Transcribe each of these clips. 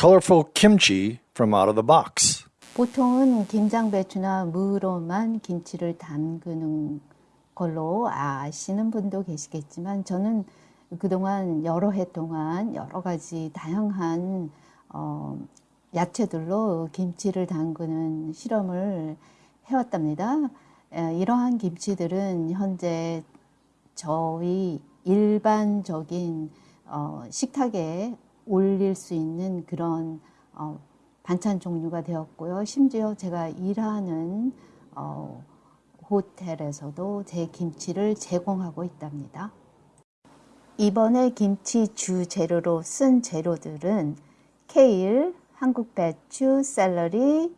colorful kimchi from out of the box. 보통은 김장 배추나 무로만 김치를 담그는 걸로 아시는 분도 계시겠지만 저는 그동안 여러 해 동안 여러 가지 다양한 어, 야채들로 김치를 담그는 실험을 해왔답니다. 에, 이러한 김치들은 현재 저희 일반적인 어, 식탁에 올릴 수 있는 그런 어, 반찬 종류가 되었고요. 심지어 제가 일하는 어, 호텔에서도 제 김치를 제공하고 있답니다. 이번에 김치 주 재료로 쓴 재료들은 케일, 한국 배추, 샐러리,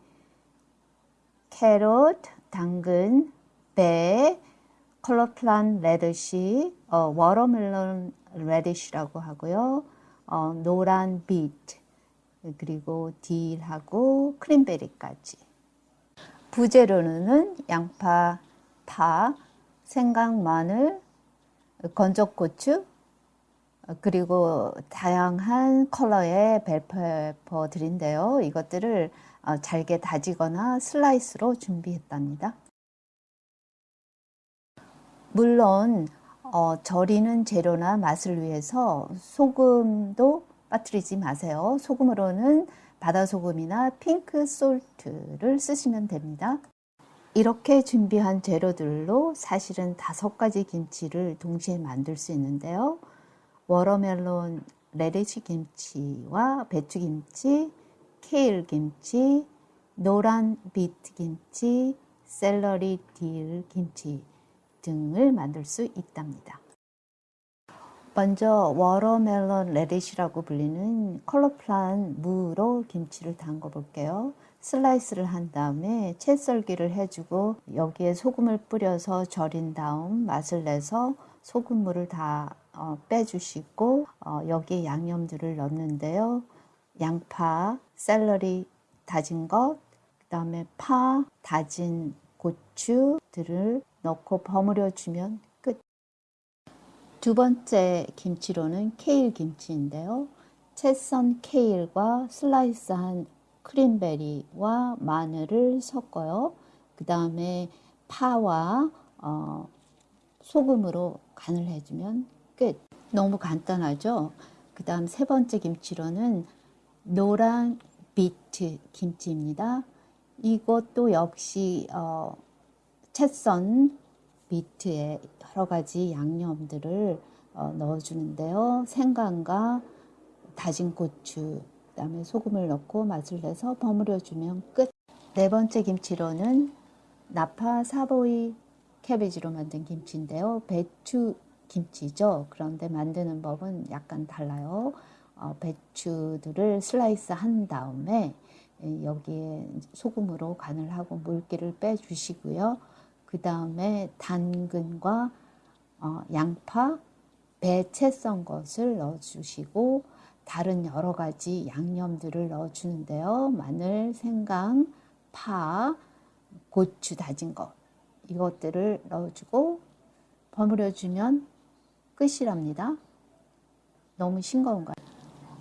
캐럿, 당근, 배, 컬러풀한 radish, 어, watermelon radish라고 하고요. 어, 노란 비트, 그리고 dill하고 cranberry까지. 부재료는 양파, 파, 생강, 마늘, 건적고추, 그리고 다양한 컬러의 bell pepper들인데요. 이것들을 어, 잘게 다지거나 슬라이스로 준비했답니다. 물론 어, 절이는 재료나 맛을 위해서 소금도 빠뜨리지 마세요. 소금으로는 바다소금이나 pink salt를 쓰시면 됩니다. 이렇게 준비한 재료들로 사실은 다섯 가지 김치를 동시에 만들 수 있는데요. watermelon radish 김치와 배추 김치, 케일 김치, 노란 비트 김치, 샐러리 딜 김치 등을 만들 수 있답니다. 먼저 watermelon radish라고 불리는 colorful한 무로 김치를 담궈 볼게요. 슬라이스를 한 다음에 채 썰기를 해주고 여기에 소금을 뿌려서 절인 다음 맛을 내서 소금물을 다 어, 빼주시고 어, 여기에 양념들을 넣는데요. 양파, 샐러리 다진 것, 그 다음에 파, 다진 고추들을 넣고 버무려 주면 끝. 두 번째 김치로는 케일 김치인데요. 채썬 케일과 슬라이스한 크림베리와 마늘을 섞어요. 그 다음에 파와 어, 소금으로 간을 해주면 끝. 너무 간단하죠? 그 다음 세 번째 김치로는 노란 비트 김치입니다. 이것도 역시 어, 채썬 비트에 여러 가지 양념들을 어, 넣어주는데요. 생강과 다진 고추, 그 다음에 소금을 넣고 맛을 내서 버무려 주면 끝. 네 번째 김치로는 나파 사보이 캐베지로 만든 김치인데요. 배추 김치죠. 그런데 만드는 법은 약간 달라요. 어, 배추들을 슬라이스 한 다음에 여기에 소금으로 간을 하고 물기를 빼주시고요. 그 다음에 당근과 어, 양파, 배 채 썬 것을 넣어주시고 다른 여러 가지 양념들을 넣어주는데요. 마늘, 생강, 파, 고추 다진 것 이것들을 넣어주고 버무려주면 끝이랍니다. 너무 싱거운가요?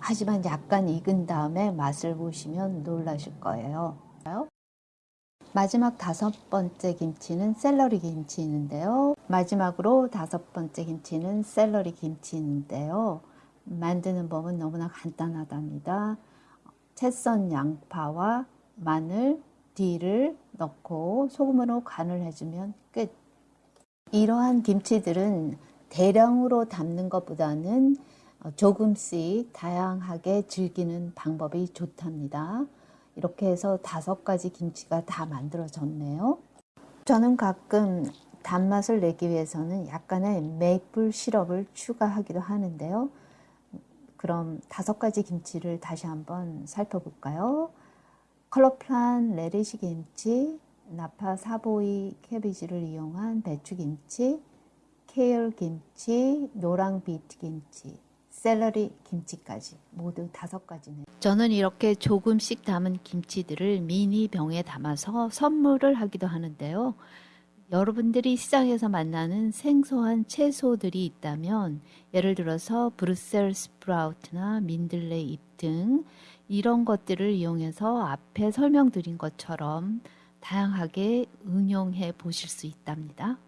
하지만 약간 익은 다음에 맛을 보시면 놀라실 거예요. 마지막 다섯 번째 김치는 샐러리 김치인데요. 마지막으로 다섯 번째 김치는 샐러리 김치인데요. 만드는 법은 너무나 간단하답니다. 채썬 양파와 마늘, 딜을 넣고 소금으로 간을 해주면 끝. 이러한 김치들은 대량으로 담는 것보다는 조금씩 다양하게 즐기는 방법이 좋답니다. 이렇게 해서 다섯 가지 김치가 다 만들어졌네요. 저는 가끔 단맛을 내기 위해서는 약간의 메이플 시럽을 추가하기도 하는데요. 그럼 다섯 가지 김치를 다시 한번 살펴볼까요? colorful한 radish 김치, napa savoy cabbage를 이용한 배추김치, 케일 김치, 노랑 비트 김치, 샐러리 김치까지 모두 다섯 가지네. 저는 이렇게 조금씩 담은 김치들을 미니 병에 담아서 선물을 하기도 하는데요. 여러분들이 시장에서 만나는 생소한 채소들이 있다면 예를 들어서 브루셀 스프라우트나 민들레 잎 등 이런 것들을 이용해서 앞에 설명드린 것처럼 다양하게 응용해 보실 수 있답니다.